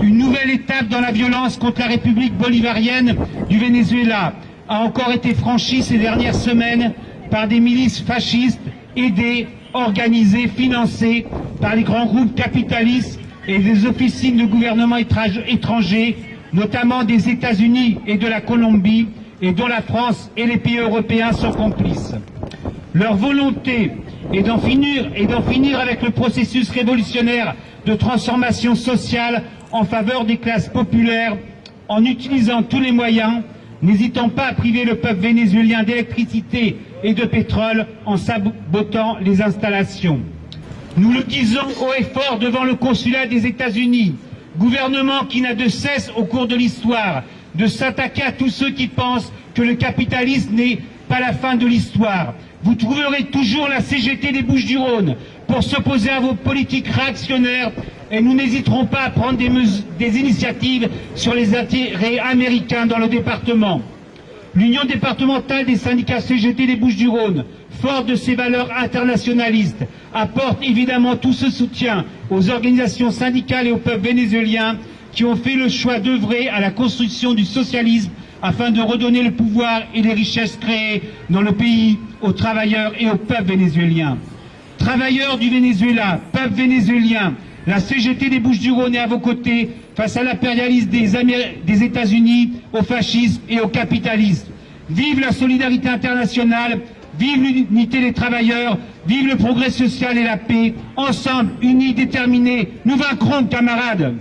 Une nouvelle étape dans la violence contre la République bolivarienne du Venezuela a encore été franchie ces dernières semaines par des milices fascistes aidées, organisées, financées par les grands groupes capitalistes et des officines de gouvernement étrangers, notamment des États-Unis et de la Colombie, et dont la France et les pays européens sont complices. Leur volonté est d'en finir avec le processus révolutionnaire de transformation sociale en faveur des classes populaires en utilisant tous les moyens, n'hésitant pas à priver le peuple vénézuélien d'électricité et de pétrole en sabotant les installations. Nous le disons haut et fort devant le consulat des États-Unis, gouvernement qui n'a de cesse au cours de l'histoire de s'attaquer à tous ceux qui pensent que le capitalisme n'est pas la fin de l'histoire. Vous trouverez toujours la CGT des Bouches-du-Rhône pour s'opposer à vos politiques réactionnaires et nous n'hésiterons pas à prendre des, des initiatives sur les intérêts américains dans le département. L'Union départementale des syndicats CGT des Bouches-du-Rhône, forte de ses valeurs internationalistes, apporte évidemment tout ce soutien aux organisations syndicales et au peuple vénézuélien qui ont fait le choix d'œuvrer à la construction du socialisme afin de redonner le pouvoir et les richesses créées dans le pays aux travailleurs et au peuple vénézuélien. Travailleurs du Venezuela, peuple vénézuélien, la CGT des Bouches-du-Rhône est à vos côtés face à l'impérialisme des, États-Unis, au fascisme et au capitalisme. Vive la solidarité internationale, vive l'unité des travailleurs, vive le progrès social et la paix. Ensemble, unis, déterminés, nous vaincrons, camarades